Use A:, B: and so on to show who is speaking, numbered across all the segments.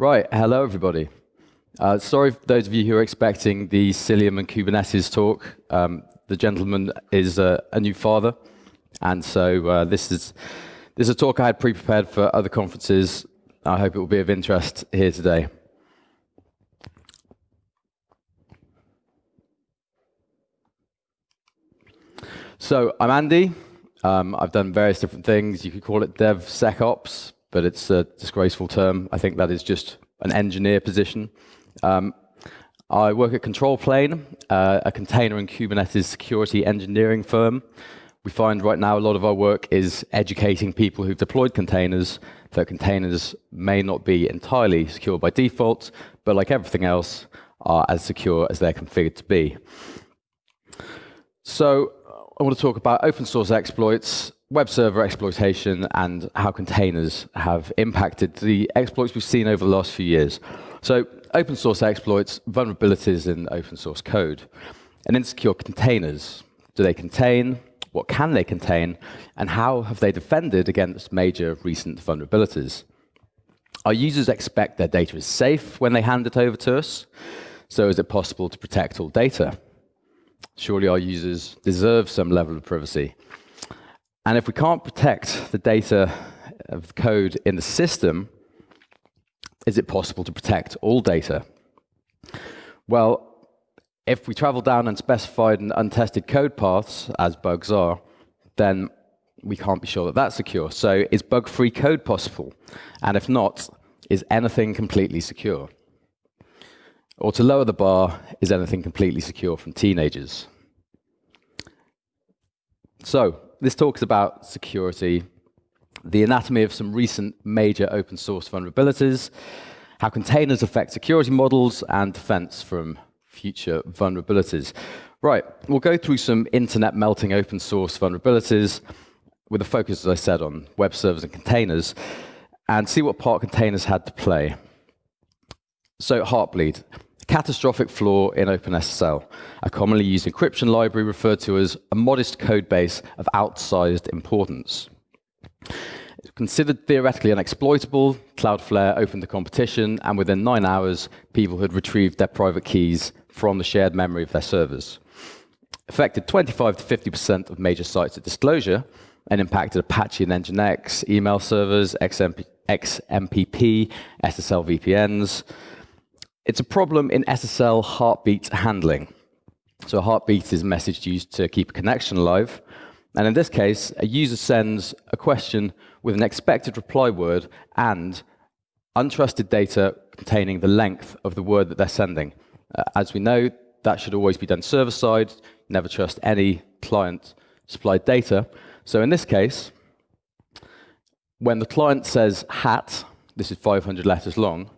A: Right, hello everybody. Uh, sorry for those of you who are expecting the Cilium and Kubernetes talk. Um, the gentleman is uh, a new father, and so uh, this is this is a talk I had pre-prepared for other conferences. I hope it will be of interest here today. So I'm Andy. Um, I've done various different things. You could call it DevSecOps, but it's a disgraceful term. I think that is just an engineer position. Um, I work at Control Plane, uh, a container and Kubernetes security engineering firm. We find right now a lot of our work is educating people who've deployed containers that containers may not be entirely secure by default, but like everything else, are as secure as they're configured to be. So I want to talk about open source exploits, web server exploitation, and how containers have impacted the exploits we've seen over the last few years. So open source exploits, vulnerabilities in open source code, and insecure containers. Do they contain? What can they contain? And how have they defended against major recent vulnerabilities? Our users expect their data is safe when they hand it over to us. So is it possible to protect all data? Surely our users deserve some level of privacy. And if we can't protect the data of the code in the system, is it possible to protect all data? Well, if we travel down unspecified and untested code paths, as bugs are, then we can't be sure that that's secure. So is bug-free code possible? And if not, is anything completely secure? Or to lower the bar, is anything completely secure from teenagers? So this talks about security, the anatomy of some recent major open source vulnerabilities, how containers affect security models, and defense from future vulnerabilities. Right, we'll go through some internet melting open source vulnerabilities with a focus, as I said, on web servers and containers, and see what part containers had to play. So Heartbleed, catastrophic flaw in OpenSSL, a commonly used encryption library referred to as a modest code base of outsized importance. Considered theoretically unexploitable, Cloudflare opened the competition, and within nine hours, people had retrieved their private keys from the shared memory of their servers. Affected 25 to 50% of major sites at disclosure, and impacted Apache and Nginx, email servers, XMP, XMPP, SSL VPNs, it's a problem in SSL heartbeat handling. So a heartbeat is a message used to keep a connection alive. And in this case, a user sends a question with an expected reply word and untrusted data containing the length of the word that they're sending. Uh, as we know, that should always be done server-side. Never trust any client-supplied data. So in this case, when the client says hat, this is 500 letters long,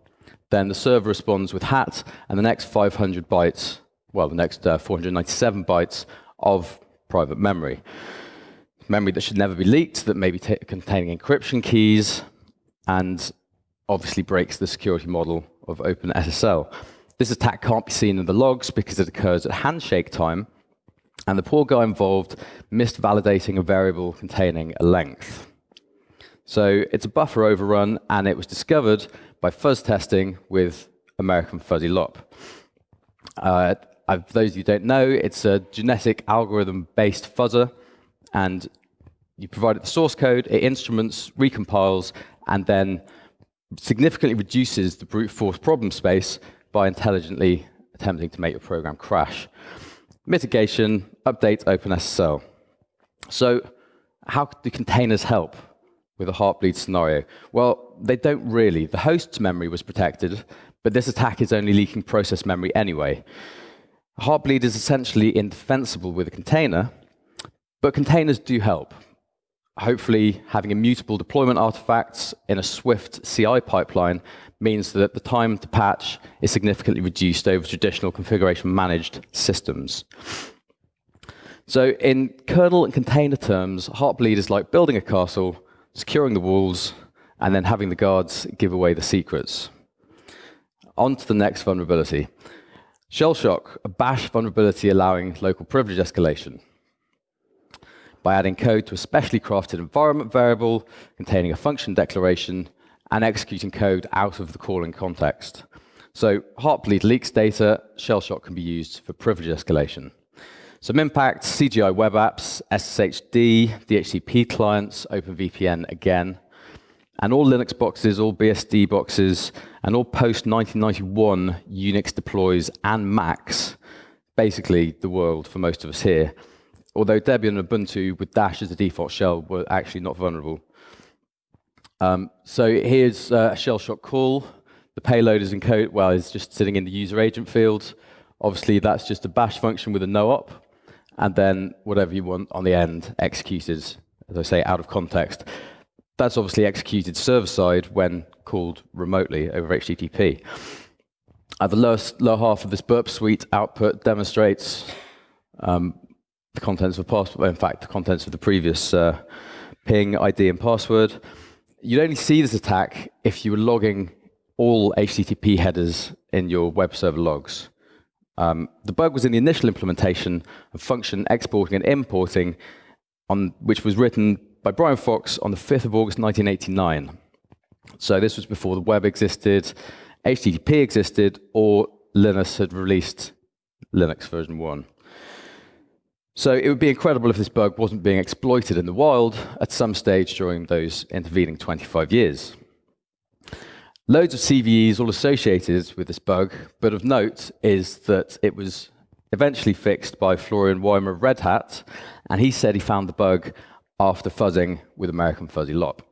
A: then the server responds with hat, and the next 500 bytes, well, the next uh, 497 bytes of private memory. Memory that should never be leaked, that may be containing encryption keys, and obviously breaks the security model of OpenSSL. This attack can't be seen in the logs because it occurs at handshake time, and the poor guy involved missed validating a variable containing a length. So it's a buffer overrun, and it was discovered by fuzz testing with American Fuzzy Lop. Uh, those of you who don't know, it's a genetic algorithm-based fuzzer, and you provide it the source code, it instruments, recompiles, and then significantly reduces the brute force problem space by intelligently attempting to make your program crash. Mitigation, update OpenSSL. So how do containers help? With a heartbleed scenario? Well, they don't really. The host's memory was protected, but this attack is only leaking process memory anyway. Heartbleed is essentially indefensible with a container, but containers do help. Hopefully, having immutable deployment artifacts in a swift CI pipeline means that the time to patch is significantly reduced over traditional configuration managed systems. So in kernel and container terms, Heartbleed is like building a castle securing the walls, and then having the guards give away the secrets. On to the next vulnerability. Shellshock, a bash vulnerability allowing local privilege escalation. By adding code to a specially crafted environment variable containing a function declaration and executing code out of the calling context. So Heartbleed leaks data, Shellshock can be used for privilege escalation. Some impact, CGI web apps, SSHD, DHCP clients, OpenVPN again, and all Linux boxes, all BSD boxes, and all post-1991 Unix deploys and Macs, basically the world for most of us here. Although Debian and Ubuntu with Dash as the default shell were actually not vulnerable. Um, so here's uh, a shell shock call. The payload is encoded, well, it's just sitting in the user agent field. Obviously, that's just a bash function with a no-op and then whatever you want on the end executed, as I say, out of context. That's obviously executed server-side when called remotely over HTTP. At the lower, lower half of this burp suite output demonstrates um, the contents of password, in fact, the contents of the previous uh, ping ID and password. You'd only see this attack if you were logging all HTTP headers in your web server logs. Um, the bug was in the initial implementation of function exporting and importing, on, which was written by Brian Fox on the 5th of August 1989. So this was before the web existed, HTTP existed, or Linus had released Linux version 1. So it would be incredible if this bug wasn't being exploited in the wild at some stage during those intervening 25 years. Loads of CVEs all associated with this bug, but of note is that it was eventually fixed by Florian Weimer of Red Hat, and he said he found the bug after fuzzing with American Fuzzy Lop.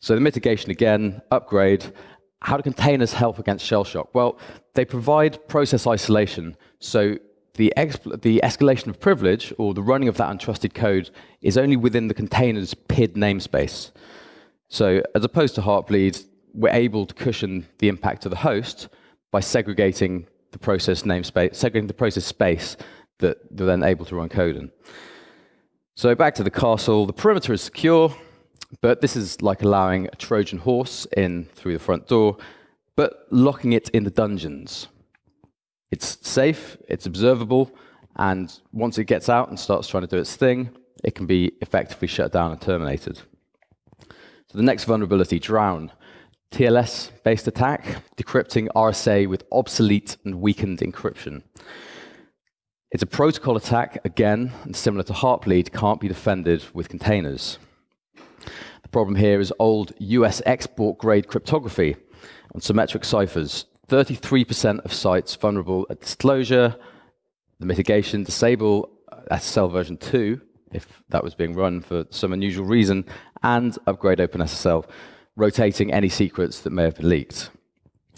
A: So the mitigation again, upgrade. How do containers help against shell shock? Well, they provide process isolation, so the, the, escalation of privilege, or the running of that untrusted code, is only within the container's PID namespace. So as opposed to Heartbleed, we're able to cushion the impact of the host by segregating the process namespace, segregating the process space that they're then able to run code in. So back to the castle, the perimeter is secure, but this is like allowing a Trojan horse in through the front door, but locking it in the dungeons. It's safe, it's observable, and once it gets out and starts trying to do its thing, it can be effectively shut down and terminated. So the next vulnerability, Drown. TLS-based attack, decrypting RSA with obsolete and weakened encryption. It's a protocol attack, again, and similar to Heartbleed, can't be defended with containers. The problem here is old US export grade cryptography on symmetric ciphers. 33% of sites vulnerable at disclosure, the mitigation, disable uh, SSL version 2, if that was being run for some unusual reason, and upgrade OpenSSL rotating any secrets that may have been leaked.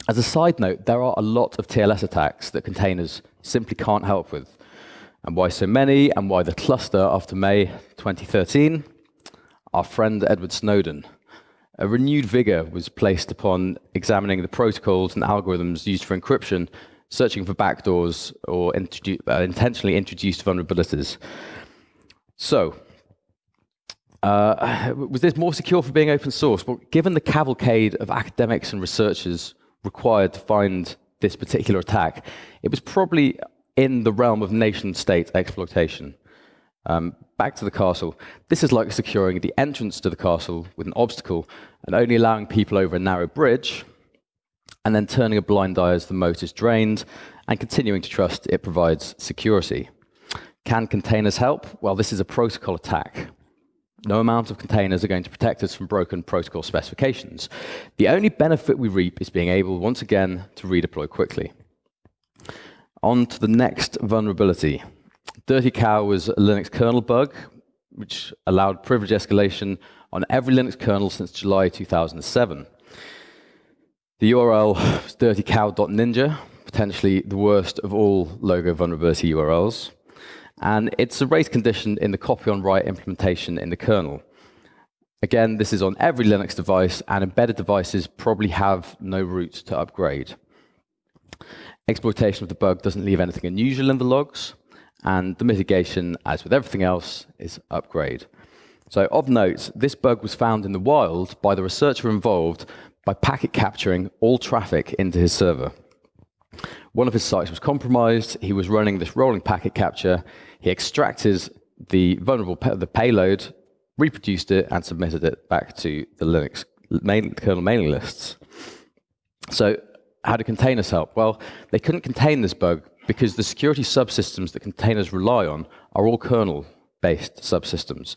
A: As a side note, there are a lot of TLS attacks that containers simply can't help with. And why so many, and why the cluster after May 2013? Our friend Edward Snowden. A renewed vigor was placed upon examining the protocols and algorithms used for encryption, searching for backdoors or introdu uh, intentionally introduced vulnerabilities. So, uh, was this more secure for being open source? Well, given the cavalcade of academics and researchers required to find this particular attack, it was probably in the realm of nation-state exploitation. Um, back to the castle. This is like securing the entrance to the castle with an obstacle and only allowing people over a narrow bridge, and then turning a blind eye as the moat is drained, and continuing to trust it provides security. Can containers help? Well, this is a protocol attack. No amount of containers are going to protect us from broken protocol specifications. The only benefit we reap is being able, once again, to redeploy quickly. On to the next vulnerability. Dirty Cow was a Linux kernel bug, which allowed privilege escalation on every Linux kernel since July 2007. The URL is dirtycow.ninja, potentially the worst of all logo vulnerability URLs and it's a race condition in the copy on write implementation in the kernel. Again, this is on every Linux device, and embedded devices probably have no route to upgrade. Exploitation of the bug doesn't leave anything unusual in the logs, and the mitigation, as with everything else, is upgrade. So of note, this bug was found in the wild by the researcher involved by packet capturing all traffic into his server. One of his sites was compromised. He was running this rolling packet capture. He extracted the vulnerable the payload, reproduced it, and submitted it back to the Linux main, kernel mailing lists. So how do containers help? Well, they couldn't contain this bug because the security subsystems that containers rely on are all kernel-based subsystems.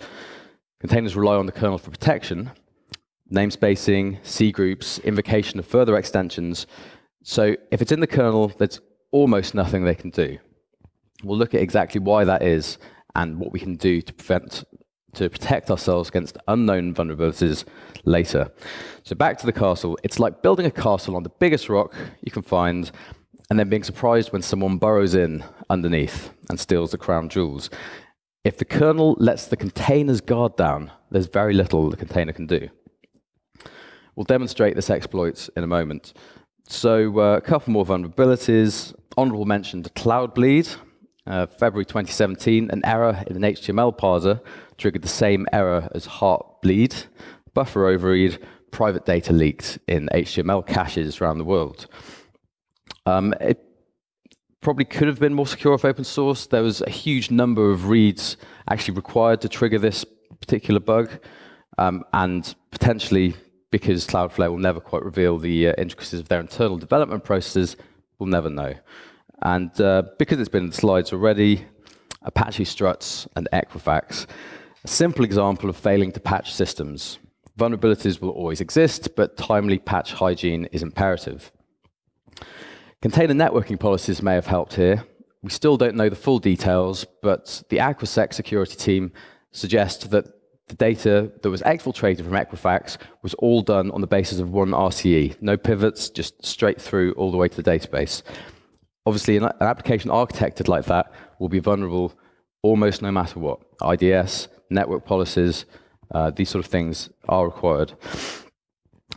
A: Containers rely on the kernel for protection, namespacing, C groups, invocation of further extensions. So if it's in the kernel, there's almost nothing they can do. We'll look at exactly why that is and what we can do to prevent to protect ourselves against unknown vulnerabilities later. So back to the castle. It's like building a castle on the biggest rock you can find and then being surprised when someone burrows in underneath and steals the crown jewels. If the kernel lets the container's guard down, there's very little the container can do. We'll demonstrate this exploit in a moment. So uh, a couple more vulnerabilities. Honorable mention Cloud Bleed. Uh, February 2017, an error in an HTML parser triggered the same error as Heartbleed, buffer overread, private data leaked in HTML caches around the world. Um, it probably could have been more secure if open source. There was a huge number of reads actually required to trigger this particular bug, um, and potentially because Cloudflare will never quite reveal the uh, intricacies of their internal development processes, we'll never know. And uh, because it's been in the slides already, Apache struts and Equifax, a simple example of failing to patch systems. Vulnerabilities will always exist, but timely patch hygiene is imperative. Container networking policies may have helped here. We still don't know the full details, but the Aquasec security team suggests that the data that was exfiltrated from Equifax was all done on the basis of one RCE. No pivots, just straight through all the way to the database. Obviously, an, application architected like that will be vulnerable almost no matter what. IDS, network policies, uh, these sort of things are required.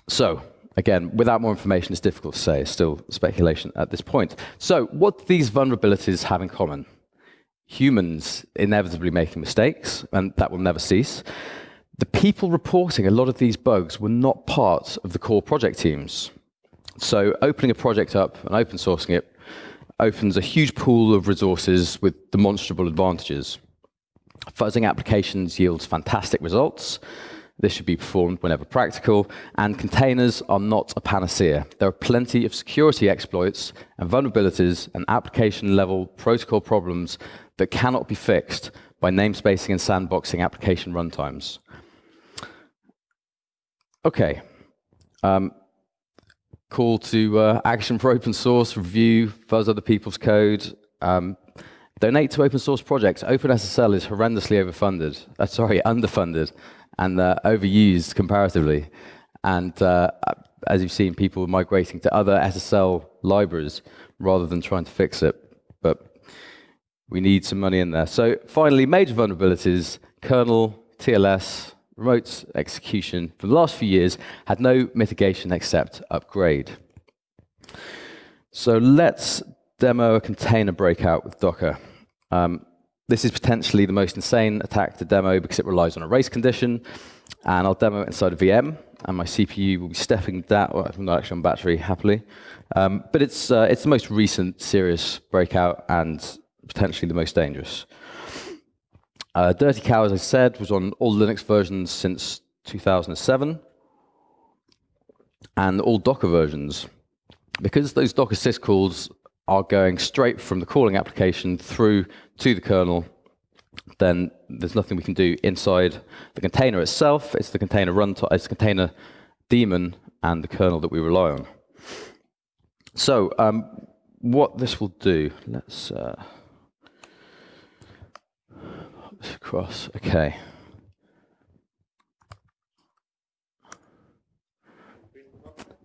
A: So, again, without more information, it's difficult to say. It's still speculation at this point. So, what do these vulnerabilities have in common? Humans inevitably making mistakes, and that will never cease. The people reporting a lot of these bugs were not part of the core project teams. So, opening a project up and open sourcing it opens a huge pool of resources with demonstrable advantages. Fuzzing applications yields fantastic results. This should be performed whenever practical, and containers are not a panacea. There are plenty of security exploits and vulnerabilities and application-level protocol problems that cannot be fixed by namespacing and sandboxing application runtimes. Okay. Um, call to uh, action for open source, review, fuzz other people's code, um, donate to open source projects. OpenSSL is horrendously overfunded, uh, sorry, underfunded, and uh, overused comparatively. And uh, as you've seen, people are migrating to other SSL libraries rather than trying to fix it. But we need some money in there. So finally, major vulnerabilities, kernel, TLS, remote execution for the last few years had no mitigation except upgrade. So let's demo a container breakout with Docker. Um, this is potentially the most insane attack to demo because it relies on a race condition, and I'll demo it inside a VM, and my CPU will be stepping that, well, not actually on battery, happily. Um, but it's, uh, it's the most recent serious breakout and potentially the most dangerous. Uh, Dirty Cow, as I said, was on all Linux versions since 2007, and all Docker versions. Because those Docker syscalls are going straight from the calling application through to the kernel, then there's nothing we can do inside the container itself. It's the container runtime, it's the container daemon and the kernel that we rely on. So um, what this will do, let's uh, across. Okay.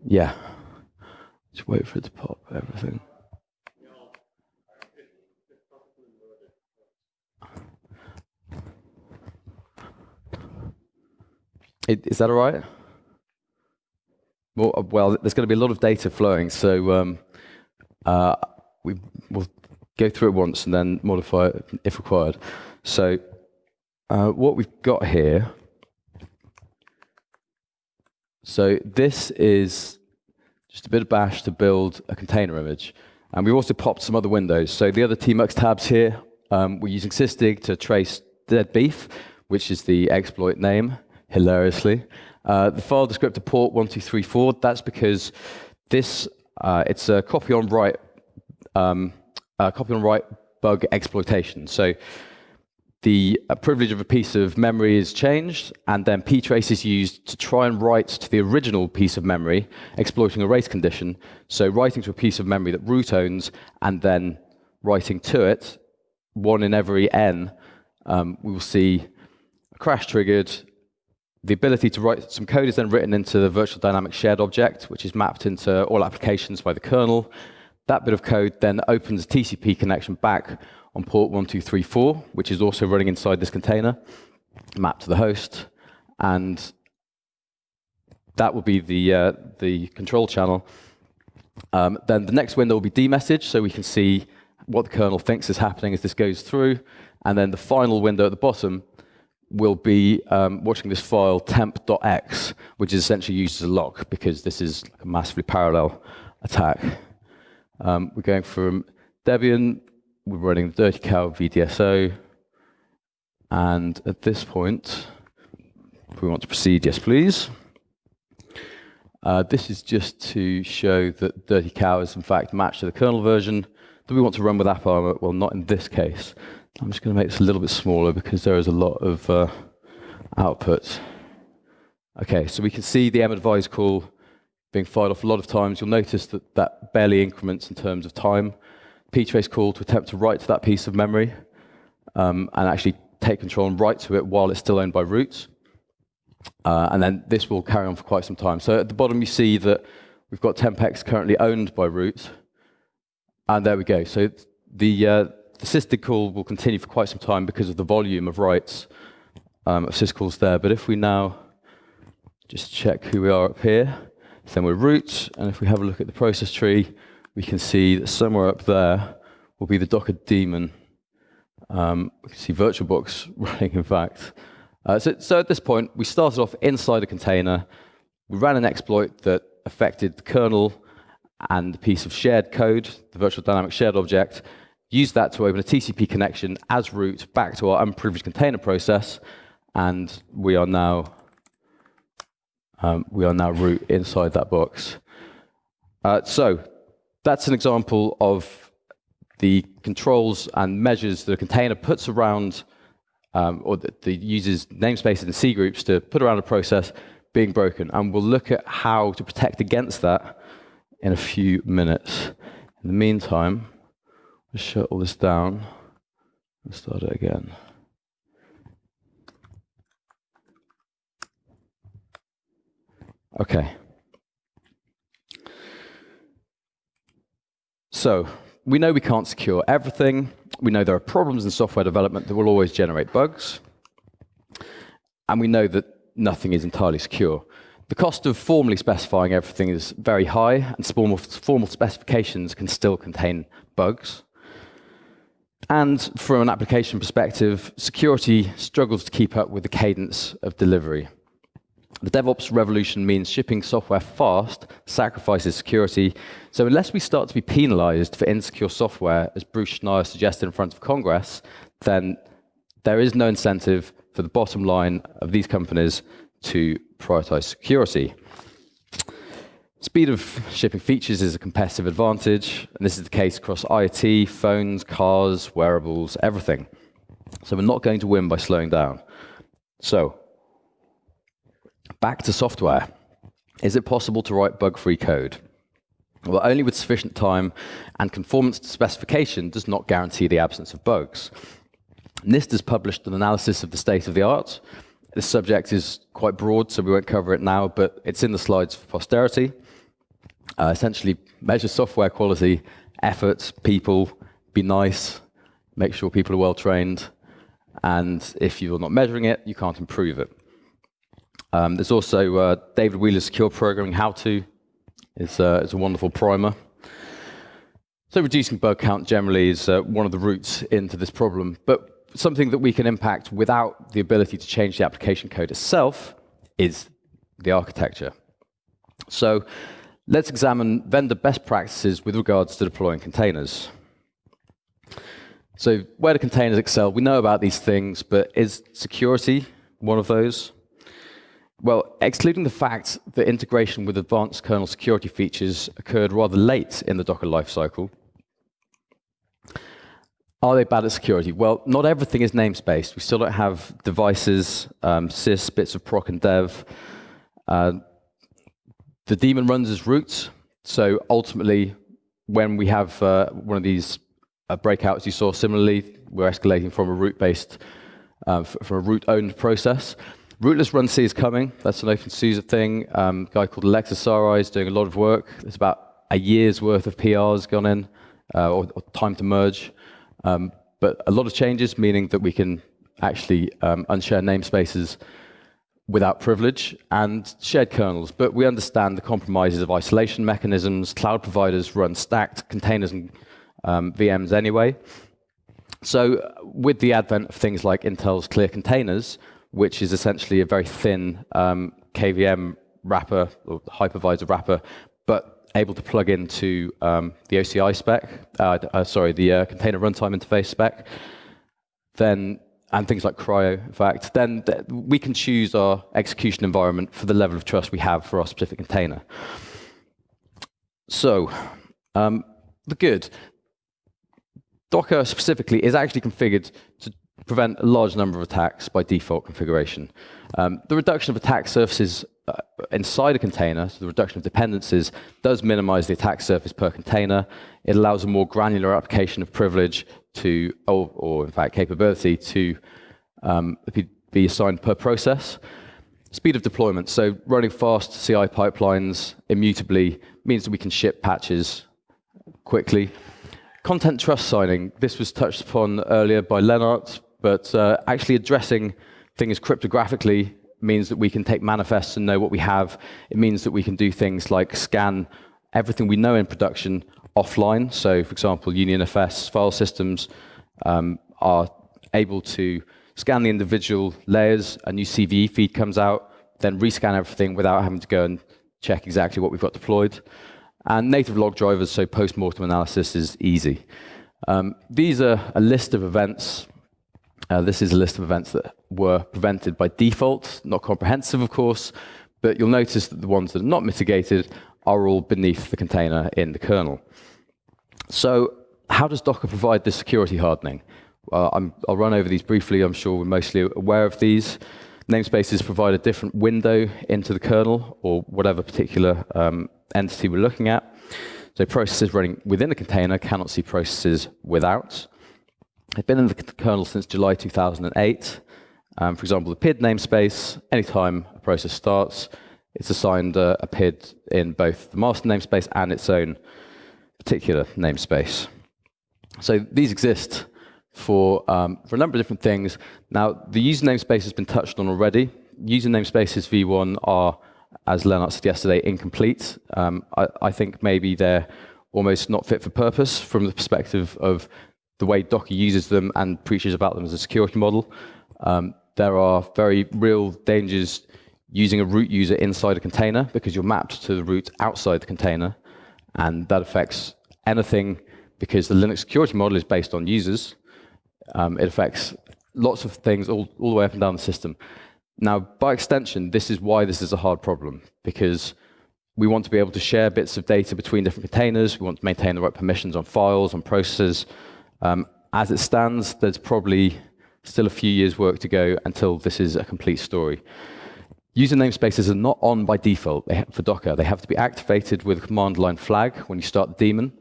A: Yeah. Just wait for it to pop everything. Is that all right? Well, uh, well, there's going to be a lot of data flowing, so um, uh, we will go through it once and then modify it if required. So uh, what we've got here, so this is just a bit of bash to build a container image. And we've also popped some other windows. So the other tmux tabs here, um, we're using sysdig to trace dead beef, which is the exploit name, hilariously. Uh, the file descriptor port 1234, that's because this, uh, it's a copy on write, um, copy on write bug exploitation. So the privilege of a piece of memory is changed, and then ptrace is used to try and write to the original piece of memory, exploiting a race condition. So writing to a piece of memory that root owns, and then writing to it, one in every n, um, we will see a crash triggered. The ability to write some code is then written into the virtual dynamic shared object, which is mapped into all applications by the kernel. That bit of code then opens a TCP connection back on port 1234, which is also running inside this container, mapped to the host. And that will be the, uh, the control channel. Um, then the next window will be dmessage, so we can see what the kernel thinks is happening as this goes through. And then the final window at the bottom will be um, watching this file temp.x, which is essentially used as a lock because this is a massively parallel attack. Um, we're going from Debian, we're running Dirty Cow VDSO, and at this point, if we want to proceed, yes please. Uh, this is just to show that Dirty Cow is in fact matched to the kernel version. Do we want to run with AppArmor? Well, not in this case. I'm just going to make this a little bit smaller because there is a lot of uh, output. Okay, so we can see the madvise call being fired off a lot of times. You'll notice that that barely increments in terms of time. ptrace call to attempt to write to that piece of memory um, and actually take control and write to it while it's still owned by root. Uh, and then this will carry on for quite some time. So at the bottom, you see that we've got tempx currently owned by root. And there we go. So the, uh, the sysdig call will continue for quite some time because of the volume of writes um, of syscalls there. But if we now just check who we are up here, then we're root. And if we have a look at the process tree, we can see that somewhere up there will be the Docker daemon. Um, we can see VirtualBox running, in fact. Uh, so, so, at this point, we started off inside a container. We ran an exploit that affected the kernel and the piece of shared code, the virtual dynamic shared object, used that to open a TCP connection as root back to our unprivileged container process, and we are now um, we are now root inside that box. Uh, so that's an example of the controls and measures that a container puts around um, or the, the uses namespaces and C groups to put around a process being broken. And we'll look at how to protect against that in a few minutes. In the meantime, shut all this down and start it again. Okay. So we know we can't secure everything. We know there are problems in software development that will always generate bugs. And we know that nothing is entirely secure. The cost of formally specifying everything is very high, and formal, formal specifications can still contain bugs. And from an application perspective, security struggles to keep up with the cadence of delivery. The DevOps revolution means shipping software fast sacrifices security. So unless we start to be penalized for insecure software, as Bruce Schneier suggested in front of Congress, then there is no incentive for the bottom line of these companies to prioritize security. Speed of shipping features is a competitive advantage, and this is the case across IoT, phones, cars, wearables, everything. So we're not going to win by slowing down. So back to software. Is it possible to write bug-free code? Well, only with sufficient time and conformance to specification does not guarantee the absence of bugs. NIST has published an analysis of the state of the art. This subject is quite broad, so we won't cover it now, but it's in the slides for posterity. Uh, essentially, measure software quality, effort, people, be nice, make sure people are well trained, and if you're not measuring it, you can't improve it. Um, there's also uh, David Wheeler's Secure Programming How-To. It's, uh, it's a wonderful primer. So reducing bug count generally is uh, one of the routes into this problem, but something that we can impact without the ability to change the application code itself is the architecture. So let's examine vendor best practices with regards to deploying containers. So where do containers excel? We know about these things, but is security one of those? Well, excluding the fact that integration with advanced kernel security features occurred rather late in the Docker lifecycle, are they bad at security? Well, not everything is namespaced. We still don't have devices, um, sys, bits of proc and dev. Uh, the daemon runs as root, so ultimately, when we have uh, one of these uh, breakouts you saw similarly, we're escalating from a root-based, uh, from a root-owned process. Rootless run C is coming. That's an OpenSUSE thing. Um, a guy called Alexis Sarai is doing a lot of work. There's about a year's worth of PRs gone in, uh, or, or, time to merge. Um, but a lot of changes, meaning that we can actually um, unshare namespaces without privilege and shared kernels. But we understand the compromises of isolation mechanisms. Cloud providers run stacked containers and um, VMs anyway. So with the advent of things like Intel's Clear Containers, which is essentially a very thin um, KVM wrapper or hypervisor wrapper, but able to plug into um, the OCI spec, uh, uh, sorry, the uh, container runtime interface spec, then and things like CRI-O, in fact, then th we can choose our execution environment for the level of trust we have for our specific container. So, um, the good. Docker specifically is actually configured to prevent a large number of attacks by default configuration. Um, the reduction of attack surfaces uh, inside a container, so the reduction of dependencies, does minimize the attack surface per container. It allows a more granular application of privilege to, or, or in fact capability to um, be assigned per process. Speed of deployment, so running fast CI pipelines immutably means that we can ship patches quickly. Content trust signing, this was touched upon earlier by Lennart, but uh, actually addressing things cryptographically means that we can take manifests and know what we have. It means that we can do things like scan everything we know in production offline. So, for example, UnionFS file systems um, are able to scan the individual layers, a new CVE feed comes out, then rescan everything without having to go and check exactly what we've got deployed. And native log drivers, so post-mortem analysis is easy. Um, these are a list of events uh, this is a list of events that were prevented by default, not comprehensive, of course, but you'll notice that the ones that are not mitigated are all beneath the container in the kernel. So how does Docker provide this security hardening? Uh, I'll run over these briefly. I'm sure we're mostly aware of these. Namespaces provide a different window into the kernel or whatever particular um, entity we're looking at. So processes running within a container cannot see processes without. They've been in the kernel since July 2008. Um, for example, the PID namespace, anytime a process starts, it's assigned a, a PID in both the master namespace and its own particular namespace. So these exist for, um, for a number of different things. Now, the user namespace has been touched on already. User namespaces v1 are, as Lennart said yesterday, incomplete. Um, I, I think maybe they're almost not fit for purpose from the perspective of the way Docker uses them and preaches about them as a security model. Um, there are very real dangers using a root user inside a container because you're mapped to the root outside the container, and that affects anything because the Linux security model is based on users. Um, it affects lots of things all, all the way up and down the system. Now, by extension, this is why this is a hard problem, because we want to be able to share bits of data between different containers. We want to maintain the right permissions on files, on processes, um, as it stands, there's probably still a few years' work to go until this is a complete story. User namespaces are not on by default for Docker. They have to be activated with a command line flag when you start the daemon.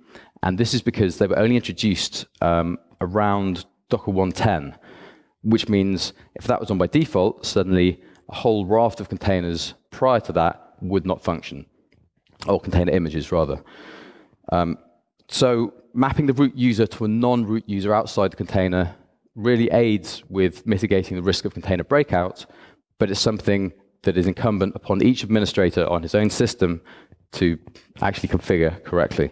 A: And this is because they were only introduced um, around Docker 110, which means if that was on by default, suddenly a whole raft of containers prior to that would not function, or container images, rather. Um, so mapping the root user to a non-root user outside the container really aids with mitigating the risk of container breakout, but it's something that is incumbent upon each administrator on his own system to actually configure correctly.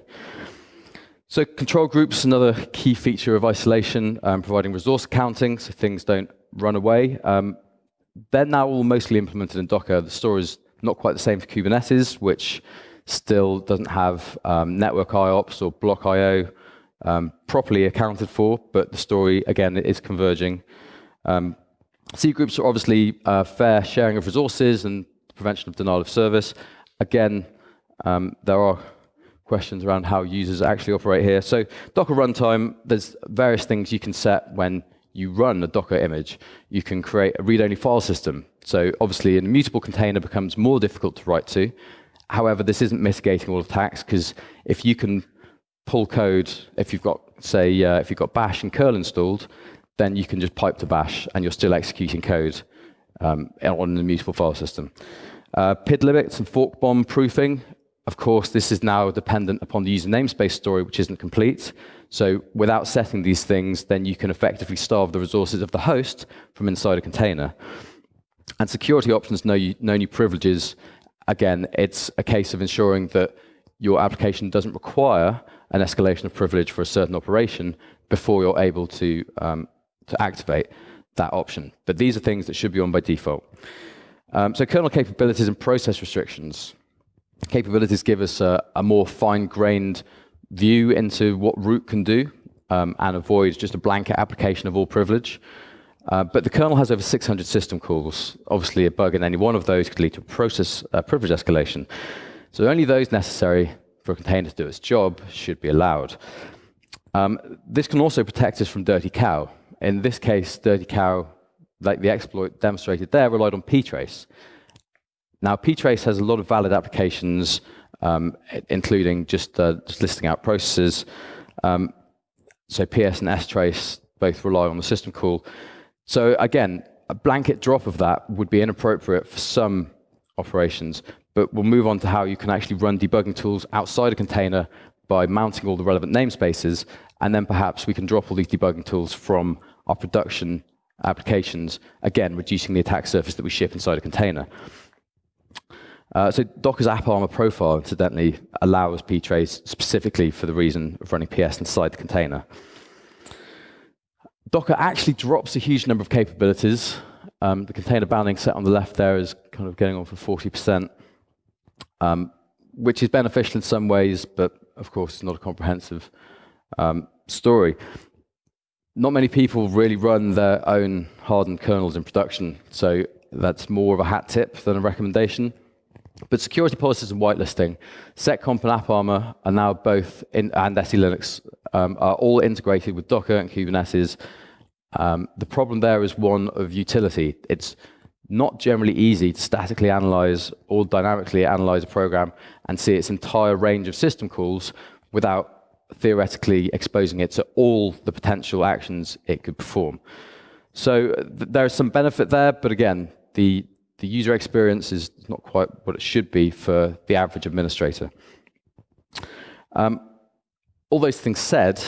A: So control groups, another key feature of isolation, um, providing resource accounting so things don't run away. Um, they're now all mostly implemented in Docker. The story is not quite the same for Kubernetes, which still doesn't have um, network IOPS or block IO um, properly accounted for, but the story, again, is converging. Um, C groups are obviously uh, fair sharing of resources, and prevention of denial of service. Again, um, there are questions around how users actually operate here. So Docker runtime, there's various things you can set when you run a Docker image. You can create a read-only file system. So obviously, an immutable container becomes more difficult to write to. However, this isn't mitigating all attacks because if you can pull code, if you've got, say, uh, if you've got Bash and curl installed, then you can just pipe to Bash and you're still executing code um, on an immutable file system. Uh, PID limits and fork bomb proofing. Of course, this is now dependent upon the user namespace story, which isn't complete. So without setting these things, then you can effectively starve the resources of the host from inside a container. And security options no, no new privileges. Again, it's a case of ensuring that your application doesn't require an escalation of privilege for a certain operation before you're able to, um, to activate that option. But these are things that should be on by default. Um, so kernel capabilities and process restrictions. Capabilities give us a, a more fine-grained view into what root can do um, and avoid just a blanket application of all privilege. Uh, but the kernel has over 600 system calls. Obviously, a bug in any one of those could lead to a process uh, privilege escalation. So only those necessary for a container to do its job should be allowed. Um, this can also protect us from dirty cow. In this case, dirty cow, like the exploit demonstrated there, relied on ptrace. Now, ptrace has a lot of valid applications um, including just, uh, just, listing out processes. Um, so PS and strace both rely on the system call. So again, a blanket drop of that would be inappropriate for some operations, but we'll move on to how you can actually run debugging tools outside a container by mounting all the relevant namespaces, and then perhaps we can drop all these debugging tools from our production applications, again, reducing the attack surface that we ship inside a container. Uh, so Docker's AppArmor profile, incidentally, allows ptrace specifically for the reason of running PS inside the container. Docker actually drops a huge number of capabilities. Um, the container bounding set on the left there is kind of going on for 40%, um, which is beneficial in some ways, but of course, it's not a comprehensive um, story. Not many people really run their own hardened kernels in production, so that's more of a hat tip than a recommendation. But security policies and whitelisting, SecComp and AppArmor are now both, in, and SE Linux, um, are all integrated with Docker and Kubernetes. Um, the problem there is one of utility. It's not generally easy to statically analyze or dynamically analyze a program and see its entire range of system calls without theoretically exposing it to all the potential actions it could perform. So th there is some benefit there, but again, the the user experience is not quite what it should be for the average administrator. Um, all those things said,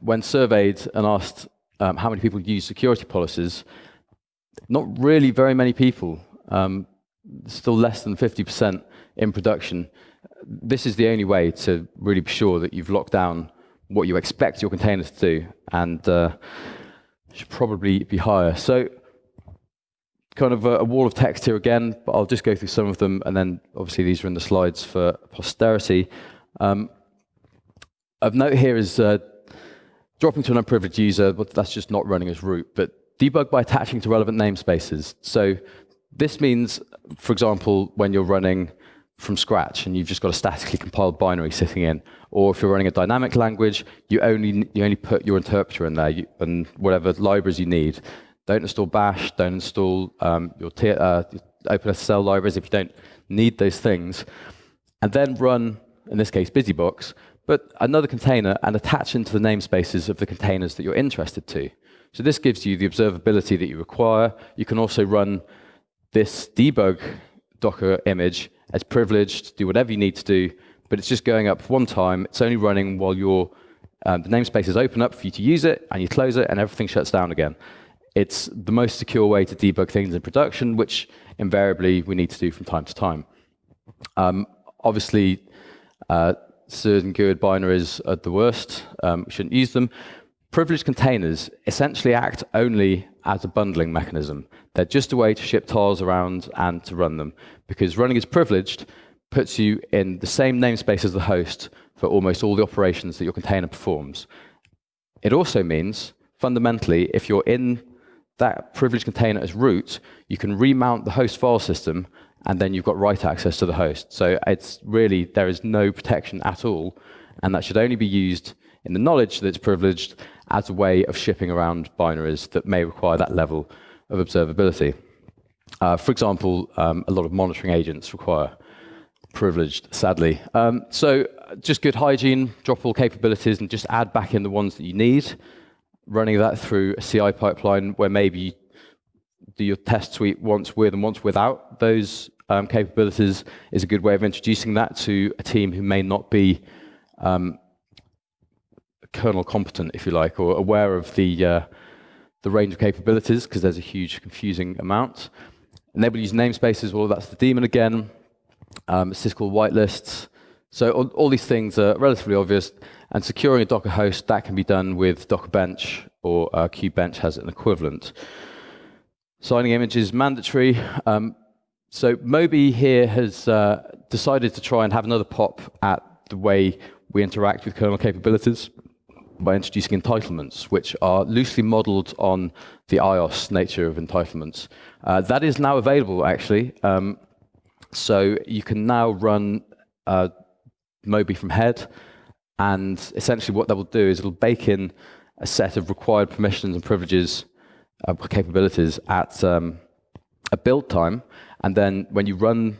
A: when surveyed and asked um, how many people use security policies, not really very many people, um, still less than 50% in production. This is the only way to really be sure that you've locked down what you expect your containers to do, and uh, should probably be higher. So kind of a, a, wall of text here again, but I'll just go through some of them, and then obviously these are in the slides for posterity. Um, of note here is uh, dropping to an unprivileged user, but that's just not running as root, but debug by attaching to relevant namespaces. So this means, for example, when you're running from scratch and you've just got a statically compiled binary sitting in, or if you're running a dynamic language, you only, you only put your interpreter in there you, and whatever libraries you need. Don't install bash, don't install um, your uh, OpenSSL libraries if you don't need those things. And then run, in this case, BusyBox, but another container and attach into the namespaces of the containers that you're interested to. So this gives you the observability that you require. You can also run this debug Docker image as privileged, do whatever you need to do, but it's just going up one time. It's only running while your um, the namespace is open up for you to use it, and you close it, and everything shuts down again. It's the most secure way to debug things in production, which invariably we need to do from time to time. Um, obviously, uh, and GUID binaries are the worst. Um, we shouldn't use them. Privileged containers essentially act only as a bundling mechanism. They're just a way to ship tiles around and to run them, because running as privileged puts you in the same namespace as the host for almost all the operations that your container performs. It also means, fundamentally, if you're in that privileged container as root, you can remount the host file system and then you've got write access to the host. So it's really, there is no protection at all, and that should only be used in the knowledge that it's privileged as a way of shipping around binaries that may require that level of observability. Uh, for example, um, a lot of monitoring agents require privileged, sadly. Um, so just good hygiene, drop all capabilities, and just add back in the ones that you need. Running that through a CI pipeline where maybe you do your test suite once with and once without those um, capabilities is a good way of introducing that to a team who may not be um, kernel competent, if you like, or aware of the, uh, the range of capabilities, because there's a huge confusing amount. Enable user namespaces, well, that's the daemon again. Um, syscall whitelists. So all, all, these things are relatively obvious. And securing a Docker host, that can be done with Docker Bench, or uh, Kubebench has an equivalent. Signing images mandatory. Um, so Moby here has uh, decided to try and have another pop at the way we interact with kernel capabilities by introducing entitlements, which are loosely modeled on the IOS nature of entitlements. Uh, that is now available, actually. Um, so you can now run uh, Moby from head, and essentially what that will do is it'll bake in a set of required permissions and privileges uh, capabilities at um, a build time, and then when you run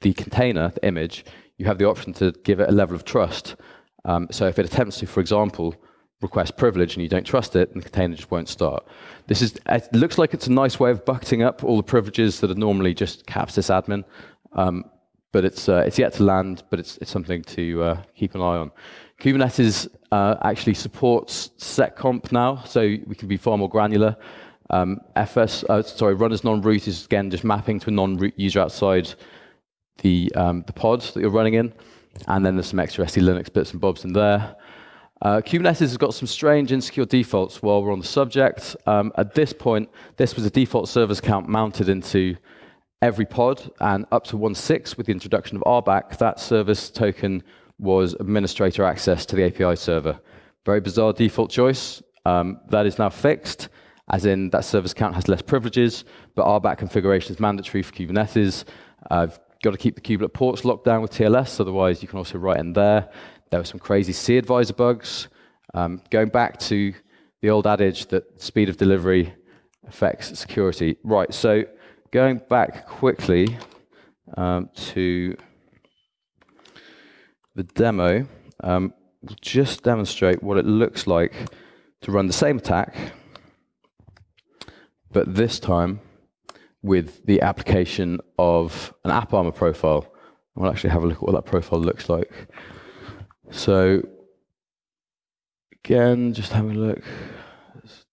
A: the container, the image, you have the option to give it a level of trust. Um, so if it attempts to, for example, request privilege and you don't trust it, and the container just won't start. This is, it looks like it's a nice way of bucketing up all the privileges that are normally just cap sysadmin, um, but it's, uh, it's yet to land, but it's, it's something to uh, keep an eye on. Kubernetes uh, actually supports seccomp now, so we can be far more granular. Um, FS, uh, sorry, run as non-root is again just mapping to a non-root user outside the, um, the pod that you're running in. And then there's some extra SE Linux bits and bobs in there. Uh, Kubernetes has got some strange insecure defaults while we're on the subject. Um, at this point, this was a default service account mounted into every pod, and up to 1.6 with the introduction of RBAC, that service token was administrator access to the API server. Very bizarre default choice. Um, that is now fixed, as in that service account has less privileges, but RBAC configuration is mandatory for Kubernetes. I've got to keep the kubelet ports locked down with TLS, otherwise you can also write in there. There were some crazy cAdvisor bugs. Um, going back to the old adage that speed of delivery affects security. Right, so going back quickly um, to the demo, um, we'll just demonstrate what it looks like to run the same attack, but this time with the application of an AppArmor profile. We'll actually have a look at what that profile looks like. So again, just having a look. It's,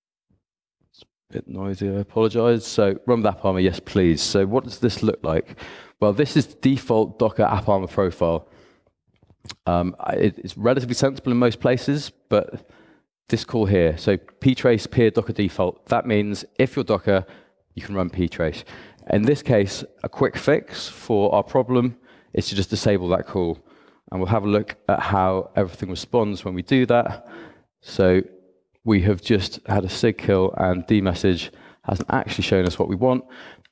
A: a bit noisy, I apologize. So run with AppArmor, yes please. So what does this look like? Well, this is the default Docker App AppArmor profile. Um, it, it's relatively sensible in most places, but this call here, so ptrace peer docker default, that means if you're Docker, you can run ptrace. In this case, a quick fix for our problem is to just disable that call. And we'll have a look at how everything responds when we do that. So we have just had a sig kill and dmesg hasn't actually shown us what we want.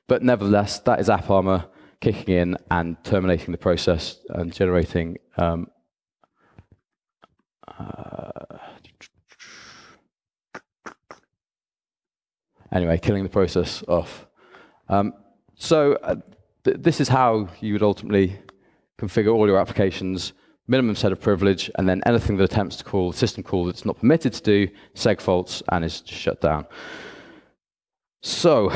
A: But nevertheless, that is AppArmor kicking in and terminating the process and generating um, uh, anyway, killing the process off. Um, so uh, th this is how you would ultimately configure all your applications, minimum set of privilege, and then anything that attempts to call system call that's not permitted to do, seg faults, and is shut down. So,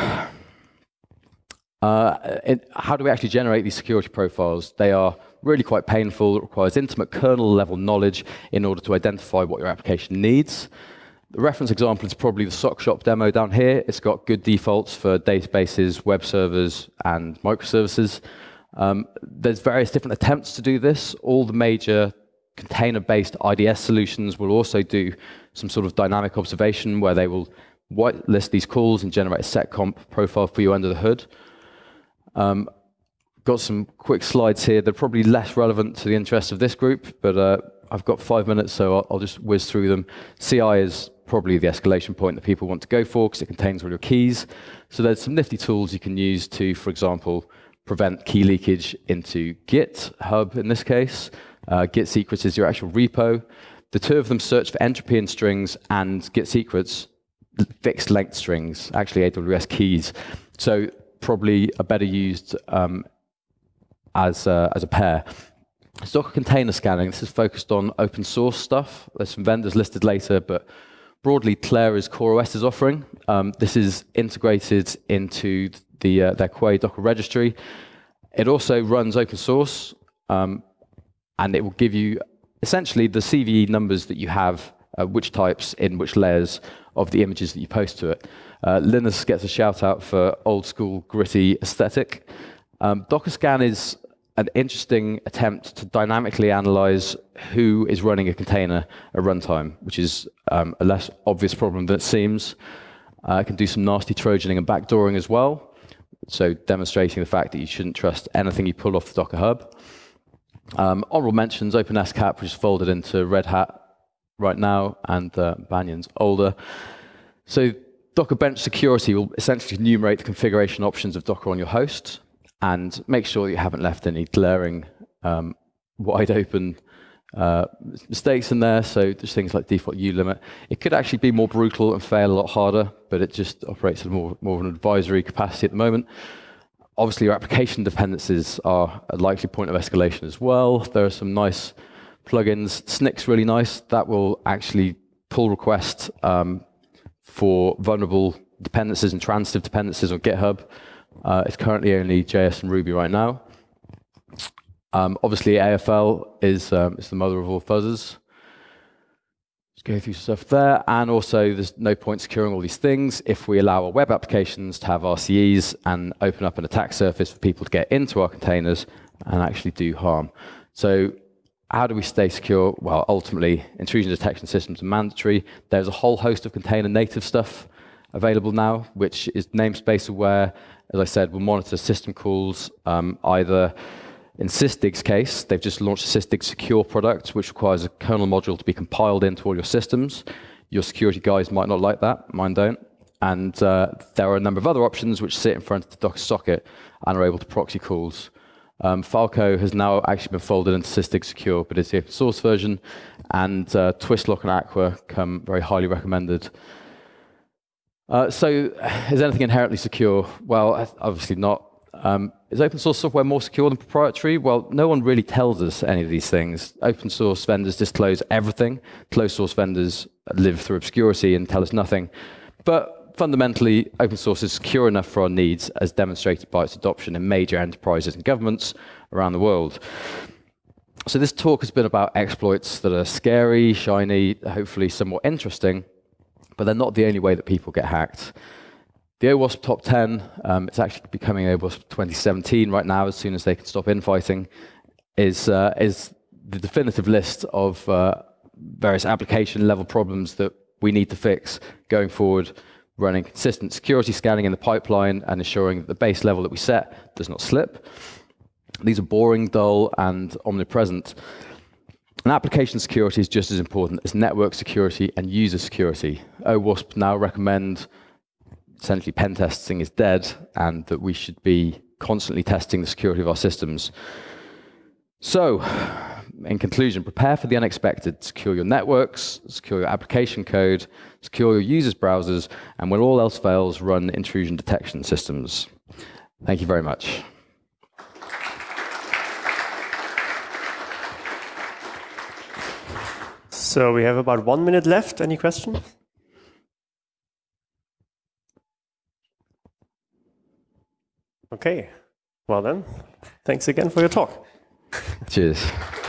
A: uh, it, how do we actually generate these security profiles? They are really quite painful. It requires intimate kernel level knowledge in order to identify what your application needs. The reference example is probably the sock shop demo down here. It's got good defaults for databases, web servers, and microservices. Um, there's various different attempts to do this. All the major container-based IDS solutions will also do some sort of dynamic observation where they will whitelist these calls and generate a seccomp profile for you under the hood. Um, got some quick slides here. They're probably less relevant to the interests of this group, but uh, I've got five minutes, so I'll, I'll, just whiz through them. CI is probably the escalation point that people want to go for because it contains all your keys. So there's some nifty tools you can use to, for example, prevent key leakage into GitHub in this case. Uh, Git secrets is your actual repo. The two of them search for entropy in strings and Git secrets fixed length strings, actually AWS keys. So probably a better used um, as, a, as a pair. Docker container scanning, this is focused on open source stuff. There's some vendors listed later, but broadly, Clair is CoreOS's offering. Um, this is integrated into the, uh, their Quay Docker registry. It also runs open source, um, and it will give you essentially the CVE numbers that you have, uh, which types in which layers of the images that you post to it. Uh, Lynis gets a shout out for old school gritty aesthetic. Um, Docker scan is an interesting attempt to dynamically analyze who is running a container at runtime, which is um, a less obvious problem than it seems. Uh, it can do some nasty trojaning and backdooring as well, so demonstrating the fact that you shouldn't trust anything you pull off the Docker Hub. Um, honorable mentions, OpenSCAP, which is folded into Red Hat right now, and uh, Banyan's older. So Docker Bench Security will essentially enumerate the configuration options of Docker on your host and make sure you haven't left any glaring, um, wide open uh, mistakes in there. So just things like default U limit. It could actually be more brutal and fail a lot harder, but it just operates at more, more of an advisory capacity at the moment. Obviously, your application dependencies are a likely point of escalation as well. There are some nice plugins. Snyk's really nice. That will actually pull requests um, for vulnerable dependencies and transitive dependencies on GitHub. Uh, it's currently only JS and Ruby right now. Um, obviously, AFL is, um, the mother of all fuzzers. Let's go through stuff there. And also, there's no point securing all these things if we allow our web applications to have RCEs and open up an attack surface for people to get into our containers and actually do harm. So how do we stay secure? Well, ultimately, intrusion detection systems are mandatory. There's a whole host of container native stuff available now, which is namespace aware, as I said, we'll monitor system calls um, either in Sysdig's case, they've just launched a Sysdig Secure product, which requires a kernel module to be compiled into all your systems. Your security guys might not like that, mine don't. And uh, there are a number of other options which sit in front of the Docker socket and are able to proxy calls. Um, Falco has now actually been folded into Sysdig Secure, but it's the open source version. And uh, Twistlock and Aqua come very highly recommended. Uh, so is anything inherently secure? Well, obviously not. Um, is open source software more secure than proprietary? Well, no one really tells us any of these things. Open source vendors disclose everything. Closed source vendors live through obscurity and tell us nothing. But fundamentally, open source is secure enough for our needs, as demonstrated by its adoption in major enterprises and governments around the world. So this talk has been about exploits that are scary, shiny, hopefully somewhat interesting, but they're not the only way that people get hacked. The OWASP top 10, um, it's actually becoming OWASP 2017 right now, as soon as they can stop infighting, is, uh, is the definitive list of uh, various application level problems that we need to fix going forward, running consistent security scanning in the pipeline and ensuring that the base level that we set does not slip. These are boring, dull, and omnipresent. And application security is just as important as network security and user security. OWASP now recommend essentially pen testing is dead and that we should be constantly testing the security of our systems. So, in conclusion, prepare for the unexpected. Secure your networks, secure your application code, secure your users' browsers, and when all else fails, run intrusion detection systems. Thank you very much.
B: So we have about one minute left. Any questions? Okay. Well then, thanks again for your talk.
A: Cheers.